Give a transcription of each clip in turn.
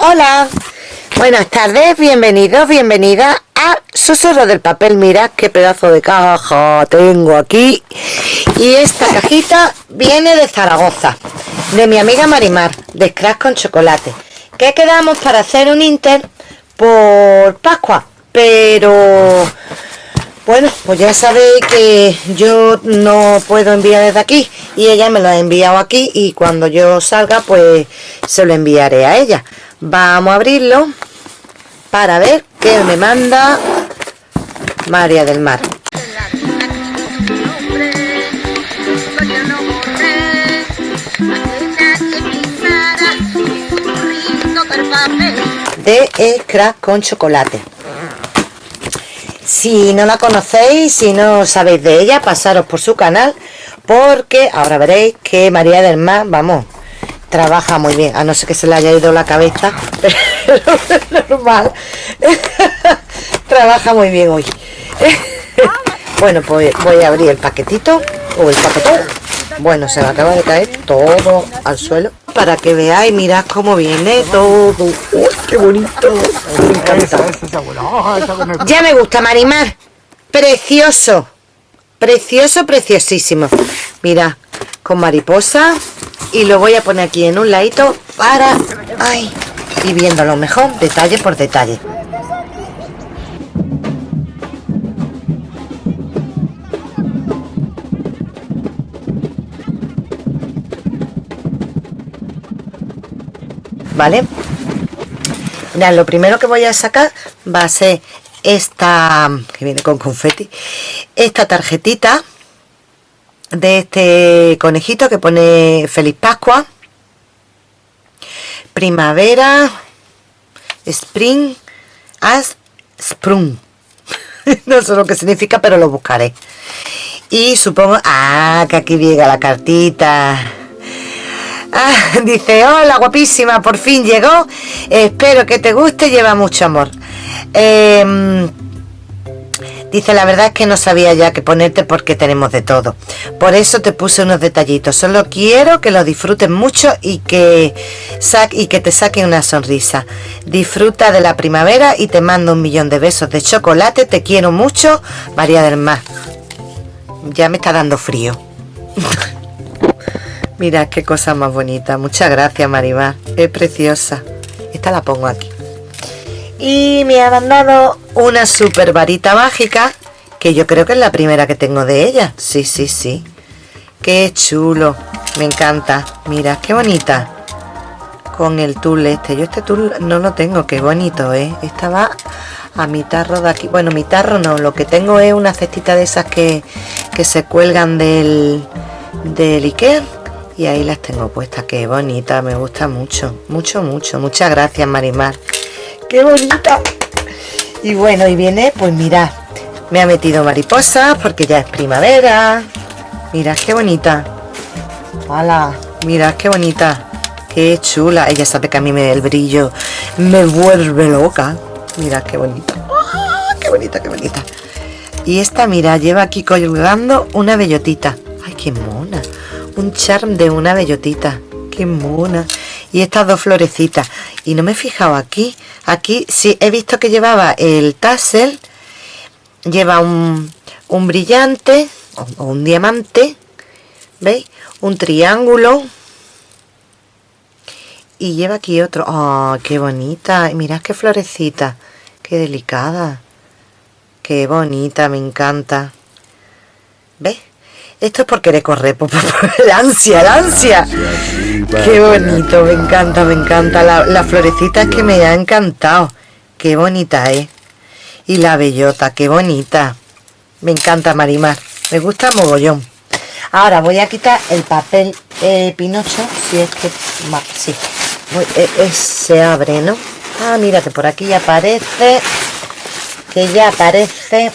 Hola, buenas tardes, bienvenidos, bienvenidas a Susurro del Papel. Mirad qué pedazo de caja tengo aquí. Y esta cajita viene de Zaragoza, de mi amiga Marimar, de Scratch con chocolate. Que quedamos para hacer un Inter por Pascua, pero bueno, pues ya sabéis que yo no puedo enviar desde aquí y ella me lo ha enviado aquí y cuando yo salga pues se lo enviaré a ella. Vamos a abrirlo para ver qué me manda María del Mar. De Scrap con chocolate. Si no la conocéis, si no sabéis de ella, pasaros por su canal, porque ahora veréis que María del Mar, vamos, trabaja muy bien, a no ser que se le haya ido la cabeza, pero normal, trabaja muy bien hoy. bueno, pues voy a abrir el paquetito, o el paquetón, bueno, se me acaba de caer todo al suelo, para que veáis, mirad cómo viene todo, qué bonito! Ya me gusta, Marimar, precioso, precioso, preciosísimo, mira, con mariposa y lo voy a poner aquí en un ladito para ay, ir viéndolo mejor detalle por detalle. Vale Mira, lo primero que voy a sacar va a ser esta que viene con confeti esta tarjetita de este conejito que pone Feliz Pascua. Primavera spring as sprung. No sé lo que significa pero lo buscaré. Y supongo ah que aquí llega la cartita. Ah, dice hola guapísima por fin llegó. Espero que te guste lleva mucho amor eh, Dice, la verdad es que no sabía ya qué ponerte porque tenemos de todo. Por eso te puse unos detallitos. Solo quiero que lo disfrutes mucho y que, y que te saquen una sonrisa. Disfruta de la primavera y te mando un millón de besos de chocolate. Te quiero mucho, María del Mar. Ya me está dando frío. Mira qué cosa más bonita. Muchas gracias, Maribar. Es preciosa. Esta la pongo aquí y me ha mandado una super varita mágica que yo creo que es la primera que tengo de ella. Sí, sí, sí. Qué chulo. Me encanta. Mira, qué bonita. Con el tul este. Yo este tul no lo tengo, qué bonito ¿eh? esta va a mi tarro de aquí. Bueno, mi tarro no, lo que tengo es una cestita de esas que, que se cuelgan del del Ikea. Y ahí las tengo puestas, qué bonita, me gusta mucho, mucho, mucho, muchas gracias Marimar qué bonita y bueno y viene pues mira me ha metido mariposas porque ya es primavera. Mira qué bonita. ¡Hala! mira qué bonita. Qué chula. Ella sabe que a mí me el brillo. Me vuelve loca. Mira qué bonita. ¡Ah! qué bonita qué bonita. Y esta mira lleva aquí colgando una bellotita. Ay qué mona. Un charm de una bellotita qué mona. Y estas dos florecitas. Y no me he fijado aquí. Aquí sí he visto que llevaba el tassel lleva un, un brillante o un diamante veis un triángulo. Y lleva aquí otro. Oh qué bonita mirad qué florecita. Qué delicada. Qué bonita me encanta. ¿ves? Esto es porque le corre, por, la ansia, la ansia. Qué bonito, me encanta, me encanta. La, la florecita es que me ha encantado. Qué bonita es. Y la bellota, qué bonita. Me encanta Marimar. Me gusta mogollón. Ahora voy a quitar el papel eh, pinocho. Si es que... Sí. Eh, se abre, ¿no? Ah, mira que por aquí aparece. Que ya aparece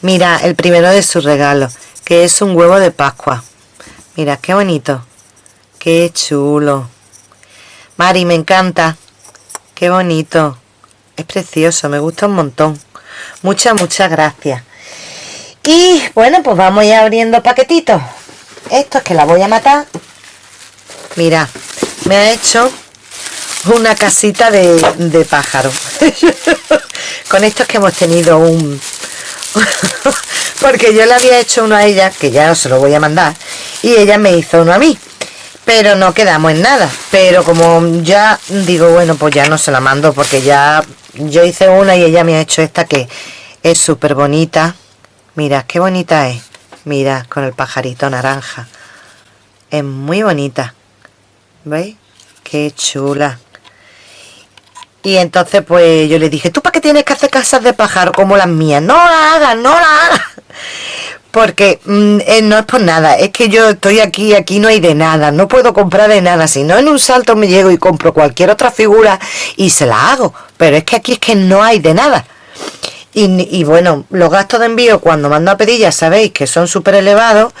Mira, el primero de su regalo, que es un huevo de Pascua. Mira, qué bonito. Qué chulo. Mari, me encanta. Qué bonito. Es precioso, me gusta un montón. Muchas, muchas gracias. Y bueno, pues vamos ya abriendo paquetitos. Esto es que la voy a matar. Mira, me ha hecho una casita de, de pájaro. Con estos que hemos tenido un... Porque yo le había hecho uno a ella, que ya se lo voy a mandar, y ella me hizo uno a mí. Pero no quedamos en nada. Pero como ya digo, bueno, pues ya no se la mando porque ya yo hice una y ella me ha hecho esta que es súper bonita. Mira, qué bonita es. Mira, con el pajarito naranja. Es muy bonita. ¿Veis? Qué chula. Y entonces pues yo le dije, ¿tú para qué tienes que hacer casas de pájaro como las mías? No la hagas, no la hagas. Porque mm, eh, no es por nada, es que yo estoy aquí, aquí no hay de nada, no puedo comprar de nada. Si no en un salto me llego y compro cualquier otra figura y se la hago. Pero es que aquí es que no hay de nada. Y, bueno, los gastos de envío cuando mando a pedir ya sabéis que son súper elevados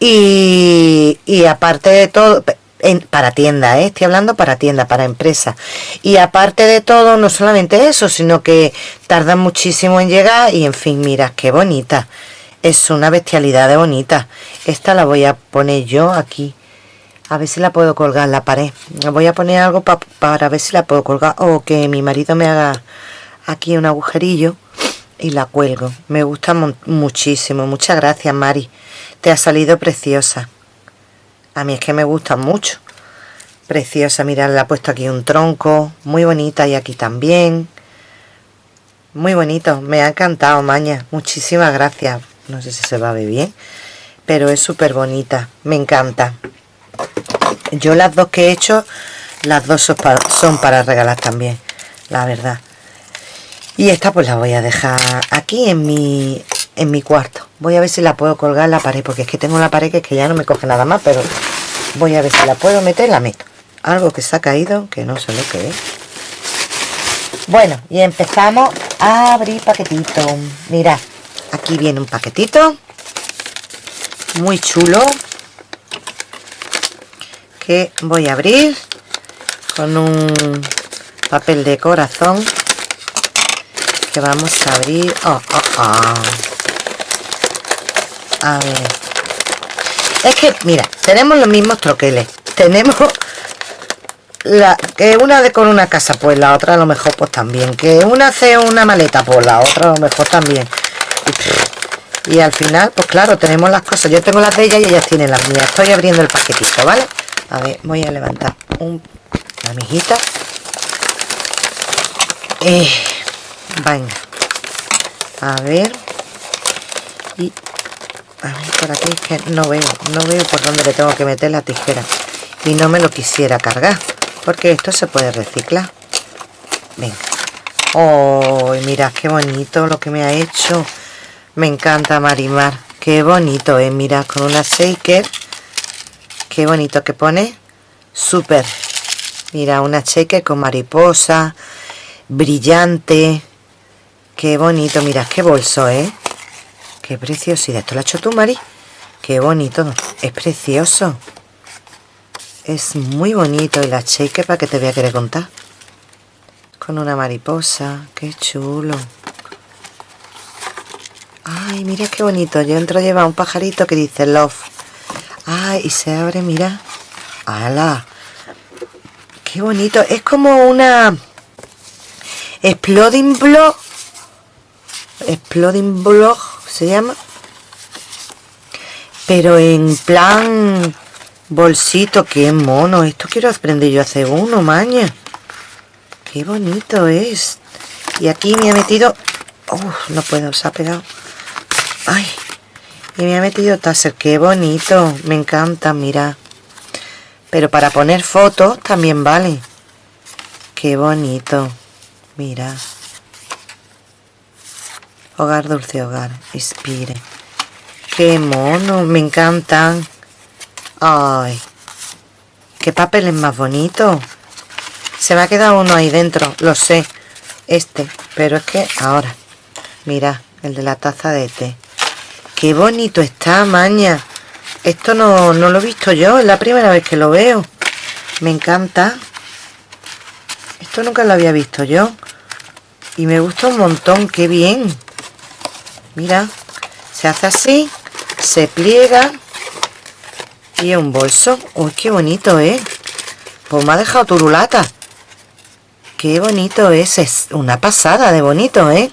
y, y aparte de todo, para tienda, ¿eh? estoy hablando para tienda, para empresa. Y aparte de todo, no solamente eso, sino que tardan muchísimo en llegar y en fin, mira, qué bonita. Es una bestialidad de bonita. Esta la voy a poner yo aquí. A ver si la puedo colgar en la pared. Voy a poner algo para ver si la puedo colgar. O que mi marido me haga aquí un agujerillo y la cuelgo. Me gusta muchísimo. Muchas gracias, Mari. Te ha salido preciosa. A mí es que me gusta mucho. Preciosa, mirad, le ha puesto aquí un tronco. Muy bonita y aquí también. Muy bonito. Me ha encantado, Maña. Muchísimas gracias. No sé si se va a ver bien. Pero es súper bonita. Me encanta. Yo las dos que he hecho, las dos son para, regalar también. La verdad. Y esta pues la voy a dejar aquí en mi, en mi cuarto. Voy a ver si la puedo colgar en la pared, porque es que tengo la pared que, es que ya no me coge nada más, pero voy a ver si la puedo meter, la meto. Algo que se ha caído, que no sé lo que es. Bueno, y empezamos a abrir paquetito. Mirad, aquí viene un paquetito. Muy chulo. Que voy a abrir con un papel de corazón que vamos a abrir. Oh, oh, oh. A ver. Es que, mira, tenemos los mismos troqueles. Tenemos la que una de con una casa, pues la otra a lo mejor pues también. Que una hace una maleta, pues la otra a lo mejor también. Y, al final, pues claro, tenemos las cosas. Yo tengo las de ellas y ellas tienen las mías. Estoy abriendo el paquetito, ¿vale? A ver, voy a levantar un, la mijita. Eh, venga. A ver. Y a ver, por aquí es que no veo, no veo por dónde le tengo que meter la tijera. Y no me lo quisiera cargar, porque esto se puede reciclar. Venga. ¡Oh, mira qué bonito lo que me ha hecho! Me encanta Marimar. Qué bonito, ¿eh? Mira, con una shaker. Qué bonito que pone. Súper. Mira, una shaker con mariposa. Brillante. Qué bonito. Mira, qué bolso, ¿eh? Qué preciosidad. Esto lo ha hecho tú, Mari. Qué bonito. Es precioso. Es muy bonito. Y la shake para que te voy a querer contar. Con una mariposa. Qué chulo. Ay, mira qué bonito. Yo entro lleva un pajarito que dice love. Ay, y se abre, mira. ¡Hala! Qué bonito. Es como una... Exploding Block. Exploding Block se llama pero en plan bolsito qué mono esto quiero aprender yo a hacer uno maña qué bonito es y aquí me ha metido no puedo se ha pegado ay y me ha metido taser qué bonito me encanta mira pero para poner fotos también vale qué bonito mira Hogar, dulce hogar, inspire. ¡Qué mono! Me encantan. ¡Ay! ¡Qué papel es más bonito! Se me ha quedado uno ahí dentro, lo sé. Este, pero es que ahora. Mira, el de la taza de té. ¡Qué bonito está, maña! Esto no, no lo he visto yo, es la primera vez que lo veo. Me encanta. Esto nunca lo había visto yo. Y me gusta un montón, qué bien mira se hace así se pliega y un bolso uy qué bonito eh pues me ha dejado turulata Qué bonito es, es una pasada de bonito, ¿eh?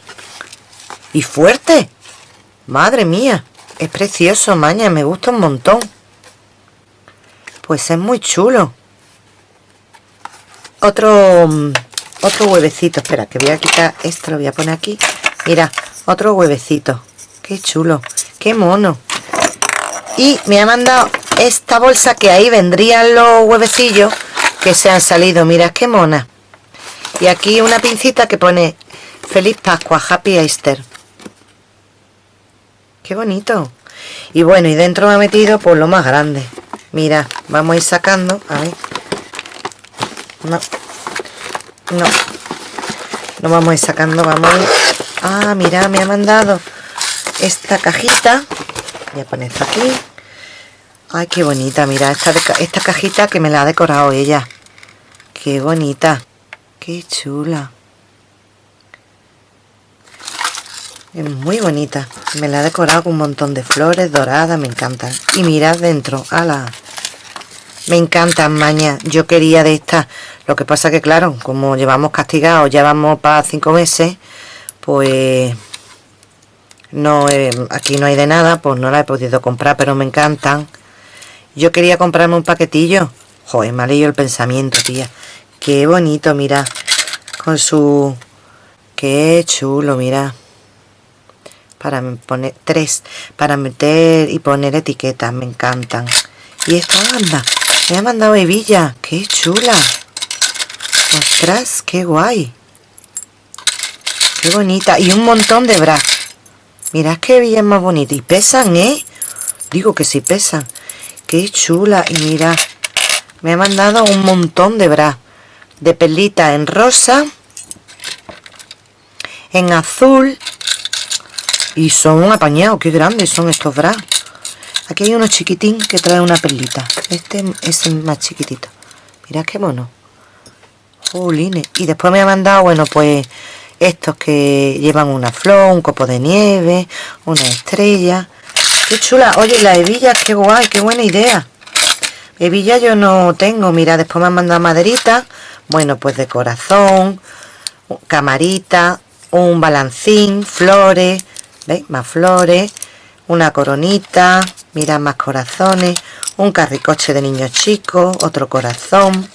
Y fuerte. Madre mía, es precioso, maña, me gusta un montón. Pues es muy chulo. Otro, mm, otro huevecito, espera, que voy a quitar esto, lo voy a poner aquí. Mira, otro huevecito. Qué chulo, qué mono. Y me ha mandado esta bolsa que ahí vendrían los huevecillos que se han salido. Mira, qué mona. Y aquí una pincita que pone Feliz Pascua, Happy Easter. Qué bonito. Y bueno, y dentro me ha metido por lo más grande. Mira, vamos a ir sacando. A. No. No. No vamos a ir sacando, vamos a ir. Ah, mira, me ha mandado esta cajita. Voy a poner esto aquí. Ay, qué bonita, mira, esta, esta cajita que me la ha decorado ella. Qué bonita. Qué chula. Es muy bonita. Me la ha decorado con un montón de flores doradas. Me encantan. Y mirad dentro. ¡Hala! Me encantan, maña. Yo quería de esta. Lo que pasa que, claro, como llevamos castigados, ya vamos para cinco meses, pues no aquí no hay de nada, pues no la he podido comprar, pero me encantan. Yo quería comprarme un paquetillo. Joder, me ha leído el pensamiento, tía. Qué bonito, mira. Con su... Qué chulo, mira para poner tres para meter y poner etiquetas me encantan. Y esto anda me ha mandado hebilla qué chula. Ostras qué guay. Qué bonita y un montón de bras mirad qué hebilla más bonita y pesan eh digo que sí pesan. Qué chula y mira me ha mandado un montón de bras de perlita en rosa en azul y son un apañado, qué grandes son estos bras. Aquí hay uno chiquitín que trae una perlita. Este es el más chiquitito. Mirad qué mono. Jolines. Y después me ha mandado, bueno, pues estos que llevan una flor, un copo de nieve, una estrella. Qué chula. Oye, la hebilla, qué guay, qué buena idea. Hebilla yo no tengo. Mira, después me han mandado maderita. Bueno, pues de corazón, camarita, un balancín, flores, ¿Veis? Más flores, una coronita, mirad más corazones, un carricoche de niños chicos, otro corazón,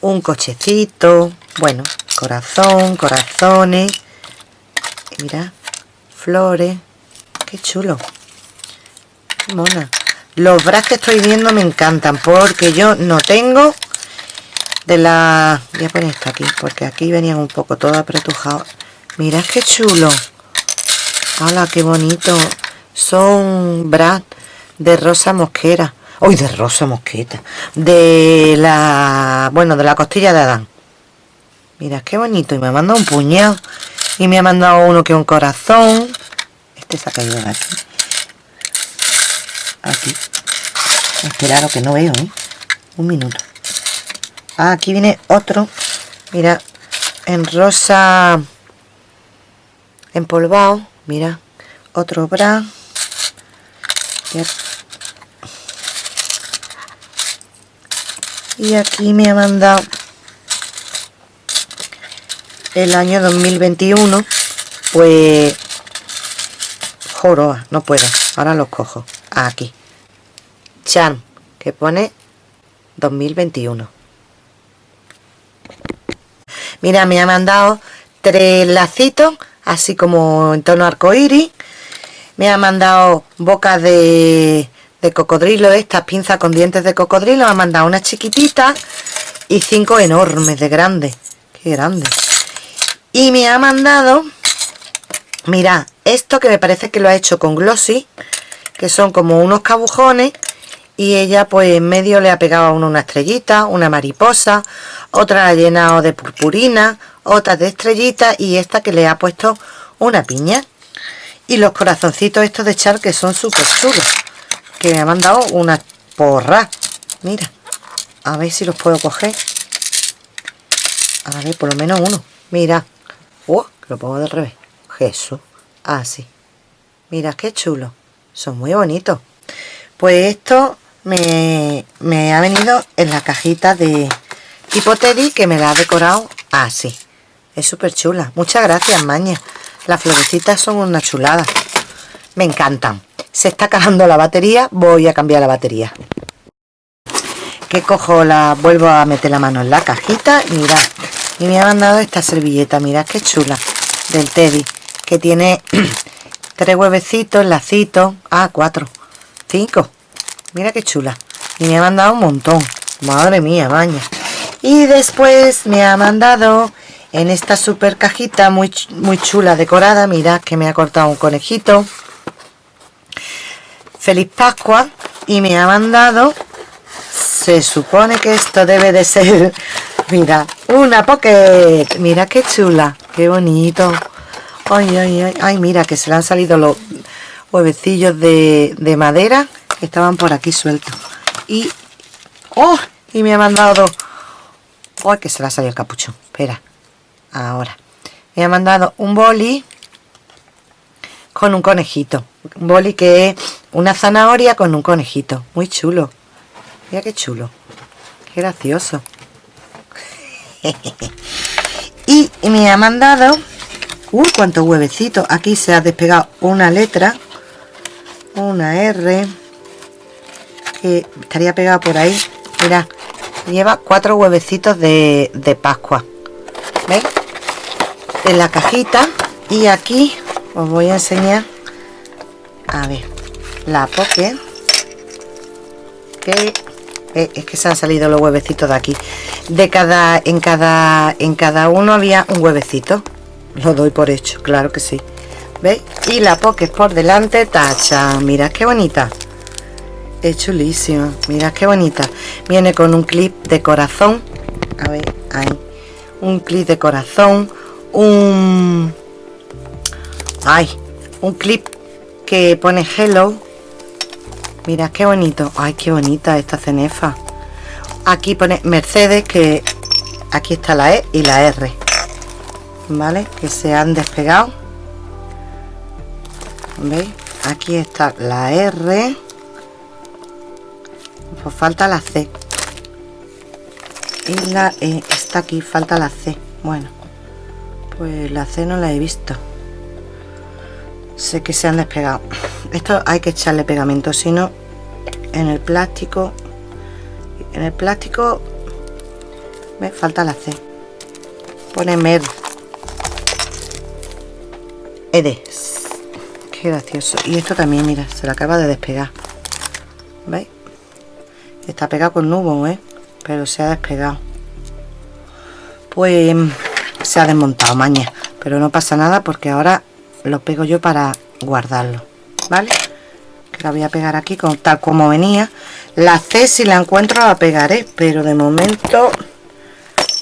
un cochecito, bueno, corazón, corazones, mirad, flores, qué chulo, qué mona. Los bras que estoy viendo me encantan porque yo no tengo de la... Voy a poner esto aquí porque aquí venían un poco todo apretujado. Mirad qué chulo. ¡Hala, qué bonito! Son bras de rosa mosquera. ¡Uy, de rosa mosqueta! De la... Bueno, de la costilla de Adán. Mira, qué bonito. Y me ha mandado un puñado. Y me ha mandado uno que un corazón. Este se ha caído de aquí. Aquí. Esperaros que no veo, ¿eh? Un minuto. Ah, aquí viene otro. Mira, en rosa empolvado mira otro bra. Y aquí me ha mandado el año 2021 pues joroa no puedo ahora los cojo aquí. Chan que pone 2021 mira me ha mandado tres lacitos así como en tono arcoíris. Me ha mandado bocas de, cocodrilo, estas pinzas con dientes de cocodrilo. Me ha mandado unas chiquititas y cinco enormes de grandes. Qué grande. Y me ha mandado, mira, esto que me parece que lo ha hecho con glossy, que son como unos cabujones y ella pues en medio le ha pegado a uno una estrellita, una mariposa, otra la ha llenado de purpurina, otra de estrellita y esta que le ha puesto una piña. Y los corazoncitos estos de char que son súper chulos, que me han mandado una porra. Mira, a ver si los puedo coger. A ver, por lo menos uno. Mira. Oh, lo pongo del revés. Jesús. Así. Ah, Mira, qué chulo. Son muy bonitos. Pues esto me, ha venido en la cajita de tipo Teddy que me la ha decorado Ah, sí. Es súper chula. Muchas gracias, Maña. Las florecitas son una chulada. Me encantan. Se está acabando la batería. Voy a cambiar la batería. Que cojo la... Vuelvo a meter la mano en la cajita. Mirad. Y me ha mandado esta servilleta. Mirad qué chula. Del Teddy. Que tiene tres huevecitos, lacitos. Ah, cuatro. Cinco. Mira qué chula. Y me ha mandado un montón. Madre mía, maña. Y después me ha mandado en esta super cajita muy, muy chula decorada. Mirad que me ha cortado un conejito. Feliz Pascua. Y me ha mandado... Se supone que esto debe de ser... Mira, una pocket. Mira qué chula. Qué bonito. Ay, ay, ay. Ay, mira que se le han salido los huevecillos de madera. Estaban por aquí sueltos. Y... ¡Oh! Y me ha mandado... ¡Oh! Que se le ha salido el capuchón. Espera ahora me ha mandado un boli con un conejito un boli que es una zanahoria con un conejito muy chulo mira qué chulo qué gracioso y me ha mandado uh, cuántos huevecitos aquí se ha despegado una letra una R que estaría pegada por ahí. Mira lleva cuatro huevecitos de, de Pascua. ¿veis? en la cajita. Y aquí os voy a enseñar a ver la poke. Que eh, es que se han salido los huevecitos de aquí. De cada en cada en cada uno había un huevecito. Lo doy por hecho claro que sí. ¿veis? y la poke por delante tacha. Mira qué bonita es chulísima. Mira qué bonita. Viene con un clip de corazón. A ver ahí. Un clip de corazón un ay un clip que pone hello. Mira qué bonito. Ay qué bonita esta cenefa. Aquí pone mercedes que aquí está la e y la r. Vale que se han despegado. Veis aquí está la r pues falta la c. Y la e está aquí falta la c. Bueno pues la C no la he visto. Sé que se han despegado. Esto hay que echarle pegamento si no en el plástico en el plástico me falta la C. Pone mer edes qué gracioso. Y esto también mira se lo acaba de despegar. ¿veis? Está pegado con nubo ¿eh? pero se ha despegado. Pues se ha desmontado maña. Pero no pasa nada porque ahora lo pego yo para guardarlo vale que la voy a pegar aquí tal como venía. La C si la encuentro la pegaré pero de momento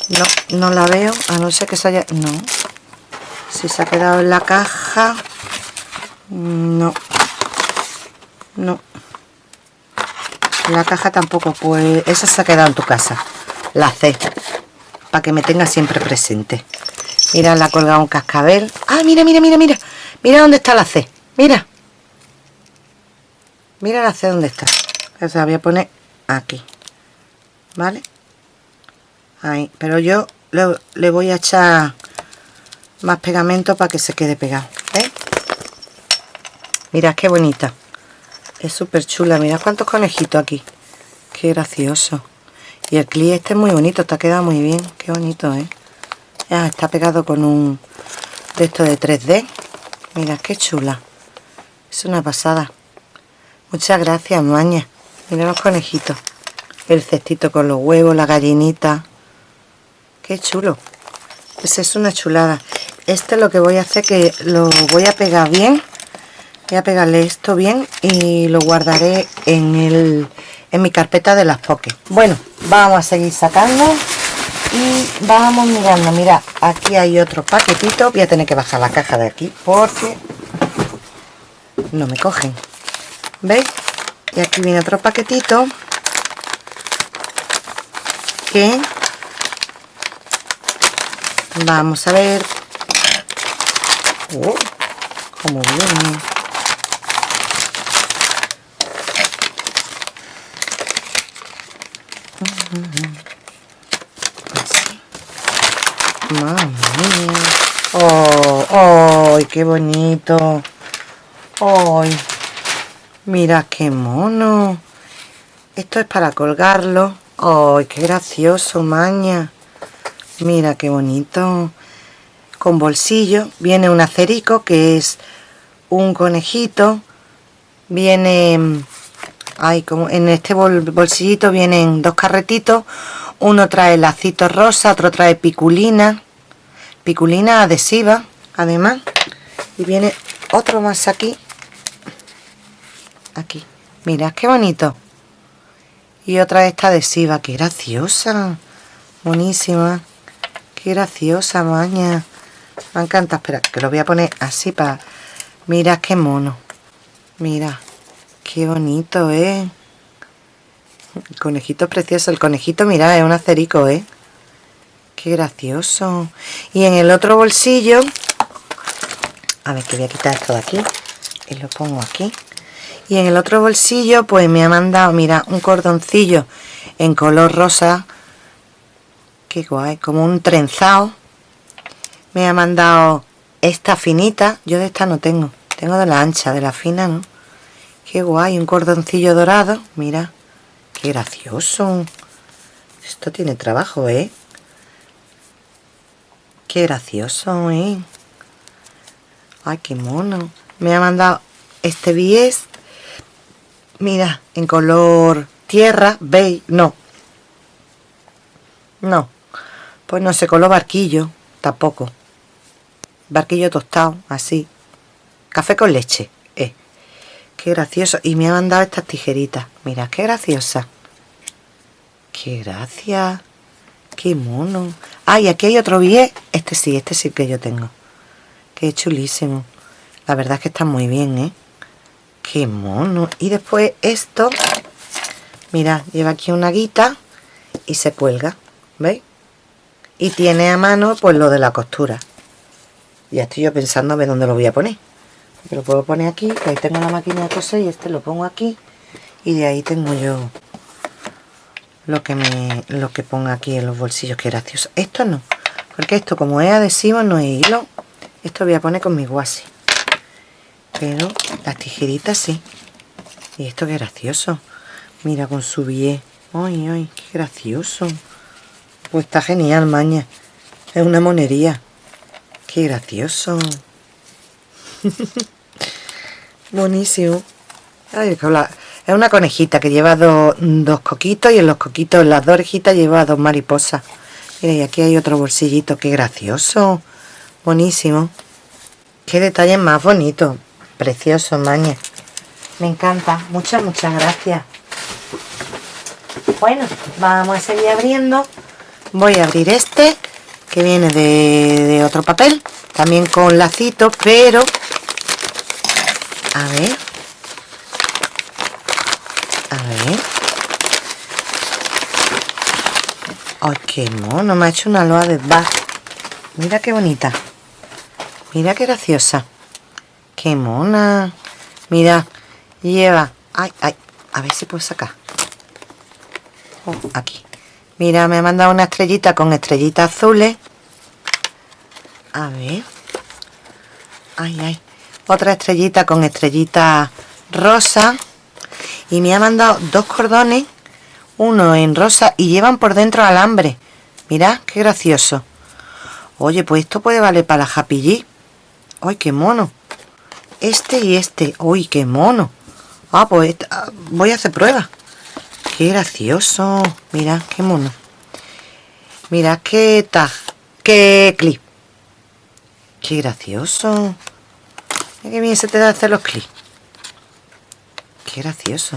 no, no la veo a no ser que se haya no. Si se ha quedado en la caja no. No la caja tampoco pues esa se ha quedado en tu casa. La C para que me tenga siempre presente. Mira la ha colgado un cascabel. Ah mira mira mira mira. Mira dónde está la C. Mira. Mira la C dónde está. Se la voy a poner aquí. Vale ahí. Pero yo le, voy a echar más pegamento para que se quede pegado. ¿eh? mira qué bonita es súper chula mira cuántos conejitos aquí qué gracioso y el clip este es muy bonito, está quedado muy bien. Qué bonito, ¿eh? está pegado con un de esto de 3D. Mira, qué chula. Es una pasada. Muchas gracias, Maña. Mira los conejitos. El cestito con los huevos, la gallinita. Qué chulo. Pues es una chulada. Este lo que voy a hacer que lo voy a pegar bien. Voy a pegarle esto bien y lo guardaré en el en mi carpeta de las poke bueno vamos a seguir sacando y vamos mirando. Mira aquí hay otro paquetito. Voy a tener que bajar la caja de aquí porque no me cogen. Veis y aquí viene otro paquetito que vamos a ver. Oh, como viene Mía. ¡Oh! ¡Ay, qué bonito! ¡Ay! Mira qué mono. Esto es para colgarlo. ¡Ay, qué gracioso, maña! Mira qué bonito. Con bolsillo. Viene un acerico que es un conejito. Viene... Ay, como en este bolsillito vienen dos carretitos. Uno trae lacito rosa, otro trae piculina. Piculina adhesiva, además. Y viene otro más aquí. Aquí. Mira, qué bonito y otra esta adhesiva qué graciosa buenísima qué graciosa maña me encanta espera que lo voy a poner así para mira qué mono mira qué bonito eh conejito precioso el conejito mira es un acerico eh qué gracioso. Y en el otro bolsillo a ver que voy a quitar esto de aquí y lo pongo aquí. Y en el otro bolsillo pues me ha mandado mira un cordoncillo en color rosa. Qué guay como un trenzado. Me ha mandado esta finita yo de esta no tengo tengo de la ancha de la fina no qué guay un cordoncillo dorado. Mira qué gracioso. Esto tiene trabajo eh qué gracioso eh ay qué mono. Me ha mandado este bies. Mira en color tierra veis no. No. Pues no sé color barquillo tampoco. Barquillo tostado así. Café con leche. Qué gracioso. Y me ha mandado estas tijeritas. Mira qué graciosa. Qué gracia. Qué mono. Ay aquí hay otro billete este sí este sí que yo tengo. Qué chulísimo. La verdad es que está muy bien eh qué mono. Y después esto. Mira lleva aquí una guita y se cuelga ¿veis? y tiene a mano pues lo de la costura. Ya estoy yo pensando a ver dónde lo voy a poner lo puedo poner aquí que ahí tengo la máquina de coser y este lo pongo aquí. Y de ahí tengo yo lo que me lo que ponga aquí en los bolsillos que gracioso. Esto no porque esto como es adhesivo no es hilo esto voy a poner con mi guasi. Pero las tijeritas sí. Y esto qué gracioso. Mira con su billete ay ay qué gracioso. Pues está genial maña. Es una monería. Qué gracioso buenísimo es una conejita que lleva dos, coquitos y en los coquitos, en las dos orejitas lleva dos mariposas mira y aquí hay otro bolsillito qué gracioso buenísimo qué detalle más bonito Precioso, Maña. Me encanta. Muchas, muchas gracias. Bueno, vamos a seguir abriendo. Voy a abrir este, que viene de, otro papel. También con lacito, pero... A ver. A ver. ¡Ay, qué mono! Me ha hecho una loa de bar. Mira qué bonita. Mira qué graciosa. ¡Qué mona! Mira, lleva... ¡Ay, ay! A ver si puedo sacar. Oh, aquí. Mira, me ha mandado una estrellita con estrellitas azules. A ver. ¡Ay, ay! Otra estrellita con estrellitas rosa. Y me ha mandado dos cordones. Uno en rosa y llevan por dentro alambre. Mira, qué gracioso. Oye, pues esto puede valer para la Happy ¡Ay, qué mono! este y este. ¡Uy, qué mono! Ah, pues ah, voy a hacer prueba. ¡Qué gracioso! Mira, qué mono. Mira qué tag. ¡Qué clip! ¡Qué gracioso! Qué bien se te da hacer los clips. ¡Qué gracioso!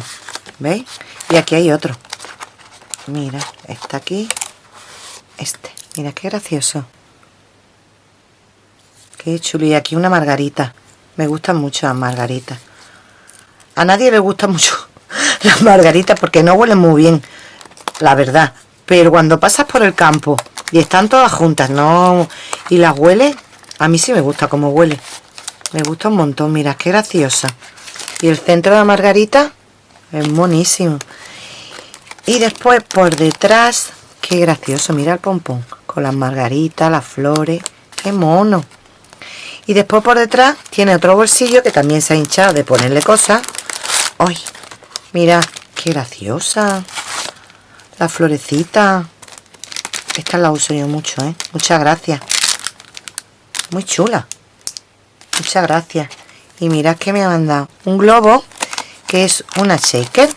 ¿Veis? Y aquí hay otro. Mira, está aquí. Este. Mira, qué gracioso. Qué chulo. Y aquí una margarita. Me gustan mucho las margaritas. A nadie le gustan mucho las margaritas porque no huelen muy bien, la verdad. Pero cuando pasas por el campo y están todas juntas, no y las huele a mí sí me gusta como huele. Me gusta un montón, mira, qué graciosa. Y el centro de la margarita es monísimo. Y después por detrás, qué gracioso, mira el pompón con las margaritas, las flores. ¡Qué mono! Y después por detrás tiene otro bolsillo que también se ha hinchado de ponerle cosas. ¡Ay! Mira, qué graciosa. La florecita. Esta la uso yo mucho, ¿eh? Muchas gracias. Muy chula. Muchas gracias. Y mirad que me ha mandado un globo que es una shaker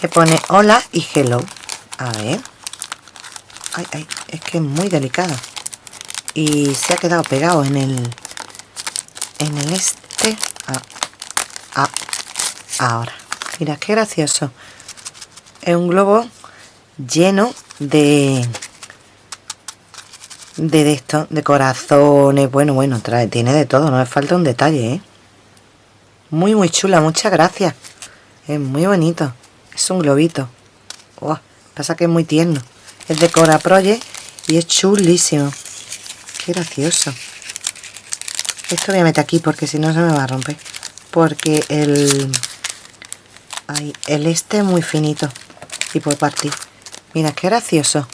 que pone hola y hello. A ver. Ay, ay, es que es muy delicada. Y se ha quedado pegado en el en el este. Ah, ah, ahora. Mira qué gracioso. Es un globo lleno de de esto, de corazones, bueno, bueno, trae, tiene de todo, no me falta un detalle, ¿eh? Muy, muy chula, muchas gracias. Es muy bonito. Es un globito. Oh, pasa que es muy tierno. Es de Cora Project y es chulísimo. Qué gracioso. Esto voy a meter aquí porque si no se me va a romper. Porque el... Ay, el este es muy finito. Y puede partir. Mira, qué gracioso.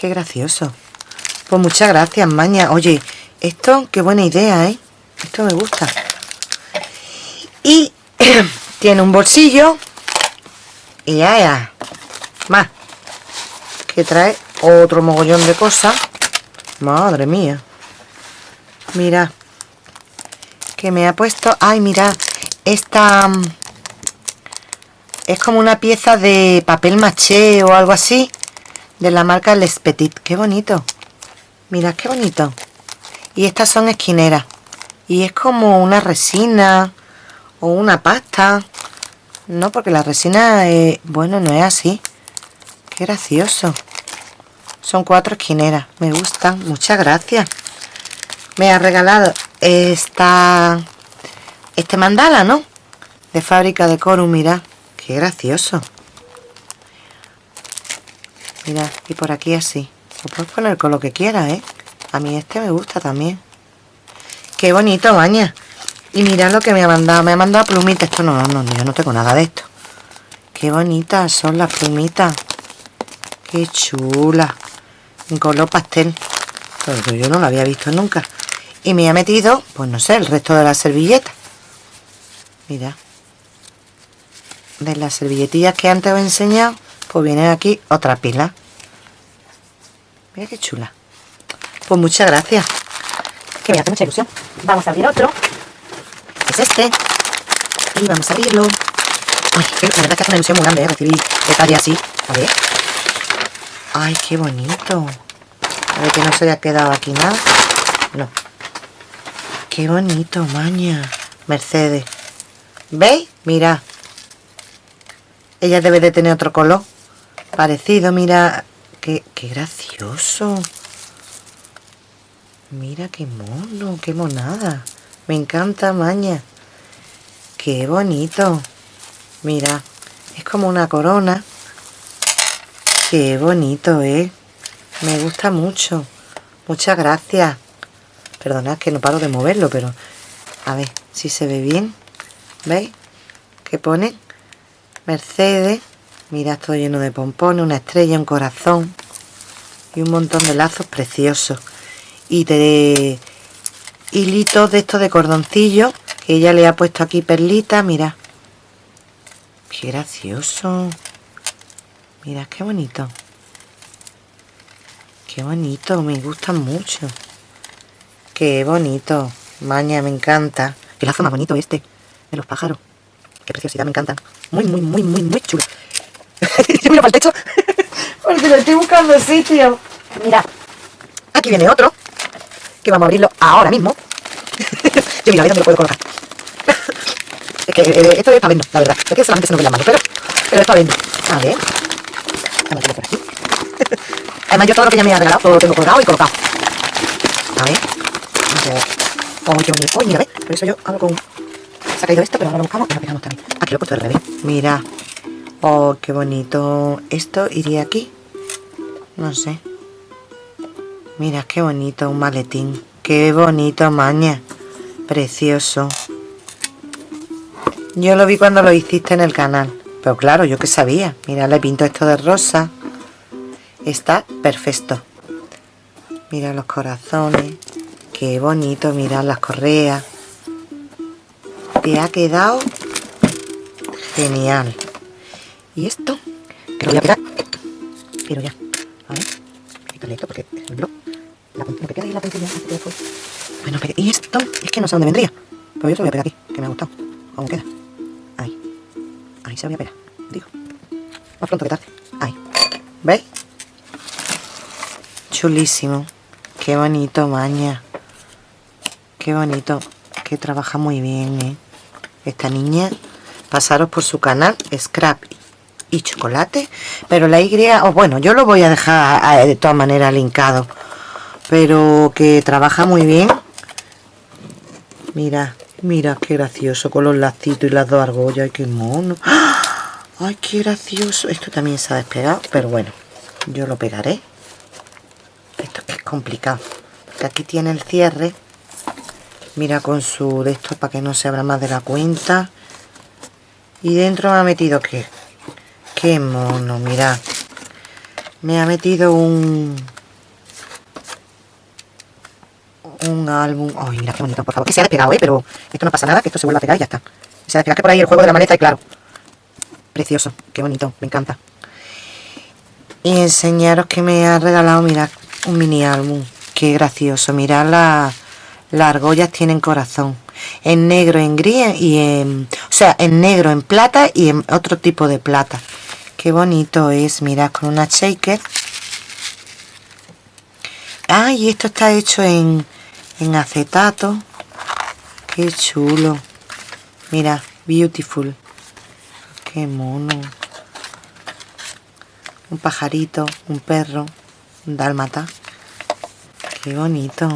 Qué gracioso. Pues muchas gracias, Maña. Oye, esto, qué buena idea, ¿eh? Esto me gusta. Y tiene un bolsillo. Y ya, ya. Más. Que trae otro mogollón de cosas. Madre mía. Mira. Que me ha puesto... Ay, mira. Esta... Mm, es como una pieza de papel maché o algo así. De la marca Les Petit. Qué bonito. Mira qué bonito. Y estas son esquineras. Y es como una resina o una pasta. No, porque la resina, eh, bueno, no es así. Qué gracioso. Son cuatro esquineras. Me gustan. Muchas gracias. Me ha regalado esta este mandala, ¿no? De fábrica de Corum, mira. Qué gracioso. Mira, y por aquí así. Lo puedes poner con lo que quieras, ¿eh? A mí este me gusta también. Qué bonito, baña. Y mirad lo que me ha mandado. Me ha mandado plumitas. Esto no, no, yo no tengo nada de esto. Qué bonitas son las plumitas. Qué chula. En color pastel. Pero yo no lo había visto nunca. Y me ha metido, pues no sé, el resto de la servilleta. Mira. De las servilletillas que antes os he enseñado, pues viene aquí otra pila. Mira qué chula. Pues muchas gracias. Que me hace mucha ilusión. Vamos a abrir otro. Es este. Y vamos a abrirlo. Ay, la verdad que hace una ilusión muy grande, ¿eh? Recibir detalle así. A ver. Ay, qué bonito. A ver que no se haya quedado aquí nada. No. Qué bonito, maña. Mercedes. ¿Veis? Mira. Ella debe de tener otro color. Parecido, mira. Qué, qué gracioso. Mira qué mono, qué monada. Me encanta, maña. Qué bonito. Mira, es como una corona. Qué bonito, ¿eh? Me gusta mucho. Muchas gracias. Perdonad que no paro de moverlo, pero... A ver, si se ve bien. ¿Veis? ¿Qué pone? Mercedes. Mira, todo lleno de pompones, una estrella, un corazón. Y un montón de lazos preciosos. Y de hilitos de estos de cordoncillo. Que ella le ha puesto aquí perlita. Mira. Qué gracioso. Mira, qué bonito. Qué bonito, me gustan mucho. Qué bonito. Maña, me encanta. Qué lazo más bonito este. De los pájaros. Qué preciosidad, me encantan. Muy, muy, muy, muy, muy chulo. Yo miro para el techo. Porque lo estoy buscando sitio. Mira. Aquí viene otro. Que vamos a abrirlo ahora mismo. Yo mira, a ver dónde lo puedo colocar. es que eh, esto es para vendo, la verdad. Es que solamente se nos ve la mano, pero, pero es para. A ver. A ver, por aquí. Además, yo todo lo que ella me ha regalado, todo lo tengo colgado y colocado. A ver. A. Oh, bonito. Oh, mira, ¿ves? Por eso yo hago con... Se ha caído esto, pero ahora lo buscamos y lo pegamos también. Aquí lo he puesto al revés. Mira. Oh, qué bonito. Esto iría aquí. No sé. Mira, qué bonito, un maletín. Qué bonito, maña. Precioso. Yo lo vi cuando lo hiciste en el canal. Pero claro, yo que sabía. Mira, le pinto esto de rosa. está perfecto mira los corazones qué bonito mirar las correas te ha quedado genial y esto que lo voy a pegar pero ya a ver quitarle esto porque un blog la, lo que queda ahí la puntilla bueno pero y esto es que no sé dónde vendría. Pero yo se lo voy a pegar aquí que me ha gustado. Cómo queda ahí. Ahí se lo voy a pegar digo. Más pronto que tarde. Ahí. ¿veis? chulísimo. Qué bonito maña. Qué bonito que trabaja muy bien ¿eh? esta niña pasaros por su canal Scrap y Chocolate pero la Y, o bueno, yo lo voy a dejar de todas maneras linkado. Pero que trabaja muy bien. Mira, mira qué gracioso con los lacitos y las dos argollas, ay qué mono. Ay qué gracioso, esto también se ha despegado pero bueno, yo lo pegaré. Esto es complicado que aquí tiene el cierre. Mira con su de esto para que no se abra más de la cuenta. Y dentro me ha metido que qué mono mira me ha metido un un álbum. Ay mira qué bonito por favor. Que se ha despegado eh pero esto no pasa nada que esto se vuelve a pegar y ya está. Se ha despegado que por ahí el juego de la maleta y claro. Precioso qué bonito me encanta. Y enseñaros que me ha regalado mirad un mini álbum. Qué gracioso mirad la las argollas tienen corazón. En negro, en gris y en... O sea, en negro, en plata y en otro tipo de plata. Qué bonito es, mirad, con una shaker. Ah, y esto está hecho en, en acetato. Qué chulo. Mira, beautiful. Qué mono. Un pajarito, un perro, un dálmata. Qué bonito.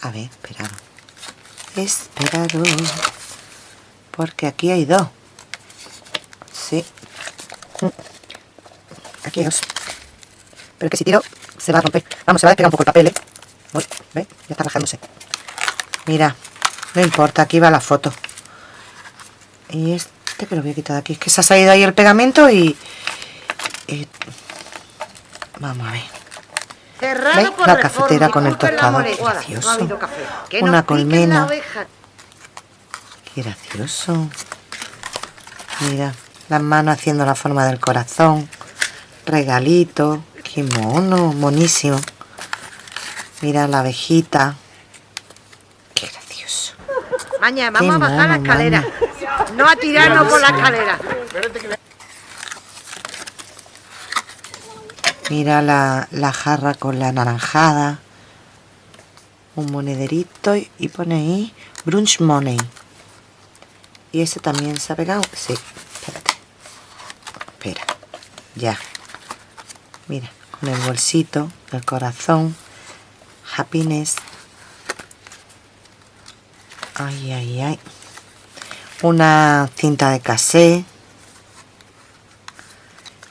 A ver, esperado. Esperado. Porque aquí hay dos. Sí. Aquí hay dos. Pero que si tiro, se va a romper. Vamos, se va a despegar un poco el papel, ¿eh? Uy, Ya está rajándose. Mira, no importa, aquí va la foto. Y este que lo voy a quitar de aquí. Es que se ha salido ahí el pegamento y... y... Vamos a ver. ¿Veis? La cafetera con el tostado, qué gracioso. Una colmena. Qué gracioso. Mira, las manos haciendo la forma del corazón. Regalito. Qué mono, monísimo. Mira la abejita. Qué gracioso. Mañana, vamos a bajar la escalera. No a tirarnos por la escalera. Mira la, jarra con la naranjada. Un monederito y, pone ahí Brunch Money. Y ese también se ha pegado. Sí. Ya. Mira, con el bolsito, el corazón. Happiness. Ay, ay, ay. Una cinta de casé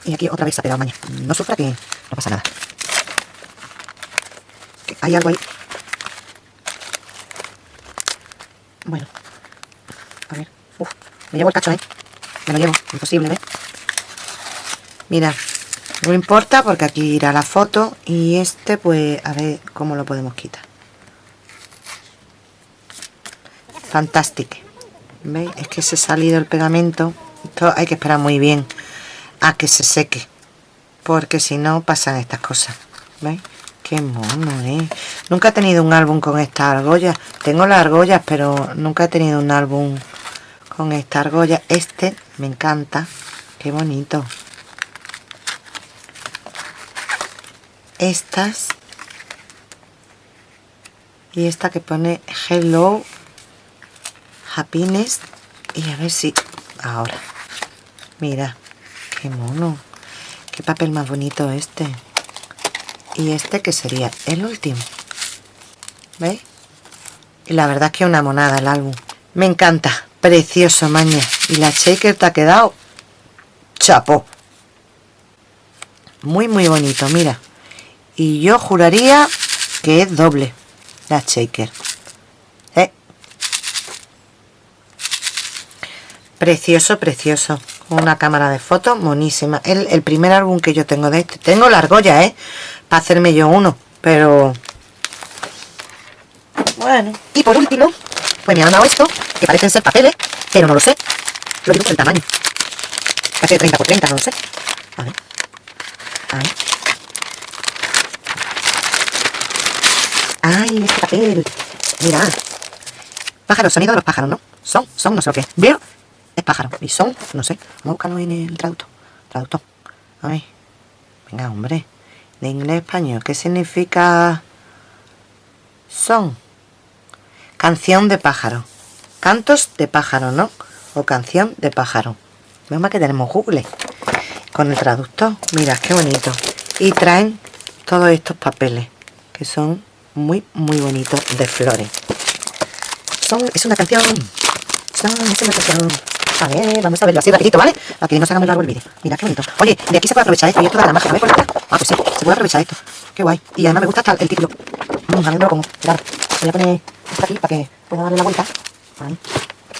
y aquí otra vez ha pegado maña. No sufra que no pasa nada. hay algo ahí. Bueno. A ver. Uf, me llevo el cacho, ¿eh? Me lo llevo. Imposible, ¿ves? Mira. No importa porque aquí irá la foto. Y este, pues, a ver cómo lo podemos quitar. Fantástico. ¿Veis? Es que se ha salido el pegamento. Esto hay que esperar muy bien a que se seque porque si no pasan estas cosas ¿veis? qué mono ¿eh? nunca he tenido un álbum con esta argolla tengo las argollas pero nunca he tenido un álbum con esta argolla este me encanta qué bonito estas. Y esta que pone hello happiness y a ver si ahora. Mira qué mono qué papel más bonito este. Y este que sería el último. ¿veis? y la verdad es que una monada el álbum. Me encanta, precioso maña. Y la shaker te ha quedado chapo. Muy muy bonito, mira y yo juraría que es doble la shaker ¿Eh? precioso, precioso una cámara de fotos monísima. El, el primer álbum que yo tengo de este. Tengo la argolla, ¿eh? Para hacerme yo uno. Pero... Bueno. Y por último, pues me han dado esto, que parecen ser papeles, pero no lo sé. Lo por el tamaño. Casi de 30 por 30, no lo sé. A ver. A ver. ¡Ay, este papel! Mirad. Pájaro, sonido de los pájaros, ¿no? Son, son, no sé lo que. Veo, es pájaro. Y son, no sé. Vamos a buscarlo en el traductor. Traductor. A ver. Venga, hombre. De inglés a español. ¿Qué significa son? Canción de pájaro. Cantos de pájaro, ¿no? O canción de pájaro. Vemos que tenemos Google. Con el traductor. Mira, qué bonito. Y traen todos estos papeles. Que son muy, muy bonitos de flores. Son, es una canción. Son, es una canción. A ver, vamos a verlo así rapidito, ¿vale? Aquí no se haga muy largo el vídeo. Mira, qué bonito. Oye, de aquí se puede aprovechar esto y esto da la magia. ¿no por Ah, pues sí, se puede aprovechar esto. Qué guay. Y además me gusta hasta el título. Vamos a verlo como. Claro. Voy a poner esto aquí para que pueda darle la vuelta.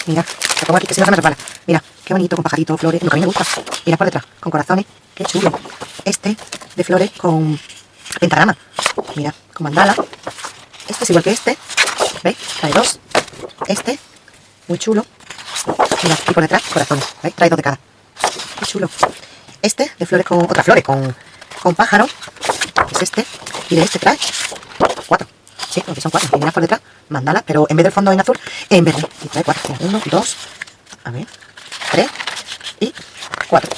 Mira, lo pongo aquí que si no se me resbala. Mira, qué bonito, con pajaritos, flores, lo que a mí me gusta. Mira por detrás, con corazones, qué chulo. Este de flores con pentagrama. Mira, con mandala. Este es igual que este. ¿Veis? Trae dos. Este, muy chulo. Mira, y por detrás, corazones. ¿Veis? Trae dos de cada. Qué chulo. Este de flores con otras flores, con, con pájaro. Es este. Y de este trae cuatro. Sí, porque son cuatro. Y mira por detrás, mandala, pero en vez del fondo en azul, en verde. Y trae cuatro. Uno, dos, a ver, tres y cuatro.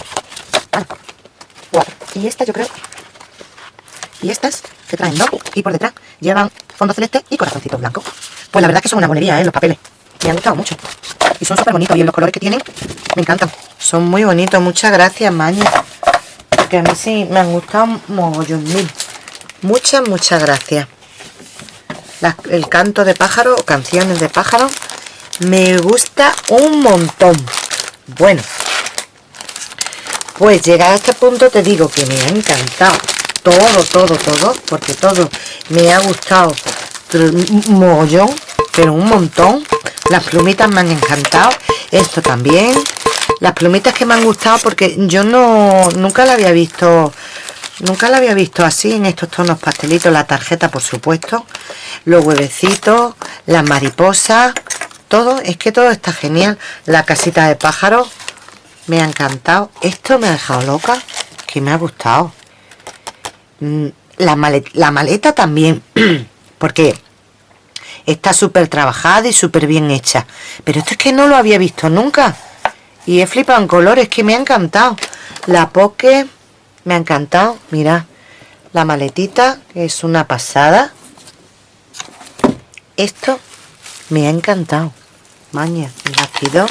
Ah, cuatro. Y esta yo creo. Y estas que traen dos. Y por detrás llevan fondo celeste y corazoncitos blancos. Pues la verdad que son una monería, ¿eh? Los papeles. Me han gustado mucho. Y son súper bonitos. Y en los colores que tienen, me encantan. Son muy bonitos. Muchas gracias, Maña. Porque a mí sí me han gustado mogollón mil. Muchas, muchas gracias. El canto de pájaro canciones de pájaro me gusta un montón. Bueno, pues llegado a este punto te digo que me ha encantado todo, todo, todo, porque todo me ha gustado un mogollón, pero un montón. Las plumitas me han encantado, esto también. Las plumitas que me han gustado porque yo no nunca la había visto Nunca la había visto así en estos tonos pastelitos, la tarjeta por supuesto, los huevecitos, las mariposas, todo, es que todo está genial. La casita de pájaros me ha encantado. Esto me ha dejado loca, que me ha gustado. Mm, La maleta, también, porque está súper trabajada y súper bien hecha. Pero esto es que no lo había visto nunca. Y he flipado en colores, que me ha encantado. La poke me ha encantado. Mira, la maletita, es una pasada. Esto me ha encantado. Maña, el.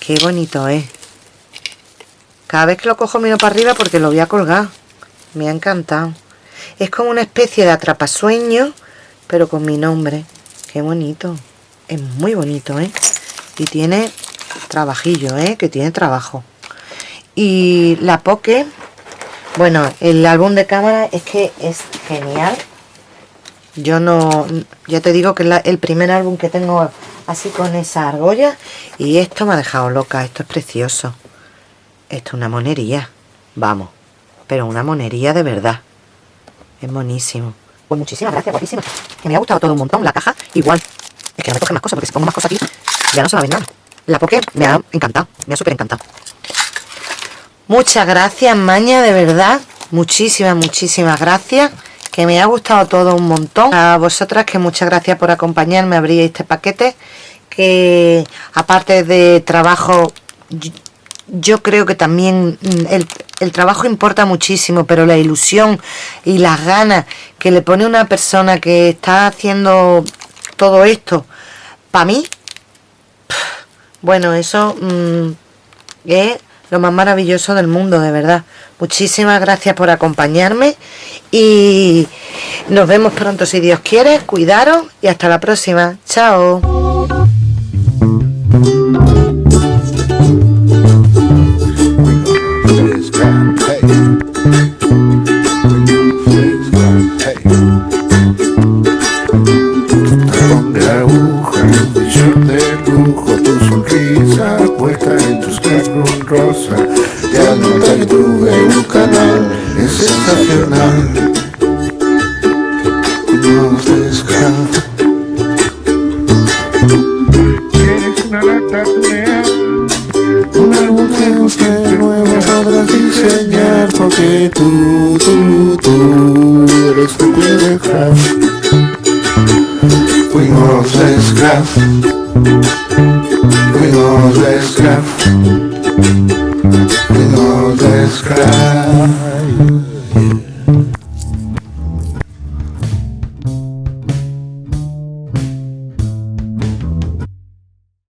Qué bonito es. Cada vez que lo cojo miro para arriba porque lo voy a colgar. Me ha encantado. Es como una especie de atrapasueño, pero con mi nombre. Qué bonito. Es muy bonito, ¿eh? Y tiene trabajillo, ¿eh? Que tiene trabajo. Y la Poke, bueno, el álbum de cámara es que es genial. Yo no, ya te digo que es el primer álbum que tengo así con esa argolla. Y esto me ha dejado loca, esto es precioso. Esto es una monería, vamos. Pero una monería de verdad. Es buenísimo. Pues muchísimas gracias, guapísima. Que me ha gustado todo un montón. La caja, igual. Es que no me coge más cosas, porque si pongo más cosas aquí, ya no se va a ver nada. La Poke me ha encantado, me ha súper encantado. Muchas gracias, Maña, de verdad. Muchísimas, muchísimas gracias. Que me ha gustado todo un montón. A vosotras, que muchas gracias por acompañarme a abrir este paquete. Que aparte de trabajo, yo, creo que también mm, el, el trabajo importa muchísimo, pero la ilusión y las ganas que le pone una persona que está haciendo todo esto, para mí, bueno, eso mm, es lo más maravilloso del mundo, de verdad. Muchísimas gracias por acompañarme y nos vemos pronto si Dios quiere. Cuidaros y hasta la próxima. Chao. nacional no descansa Tienes una lata tunea Un álbum que busque nuevo sabrás diseñar Porque tú, tú, tú eres tu cuerda Fuimos desgracia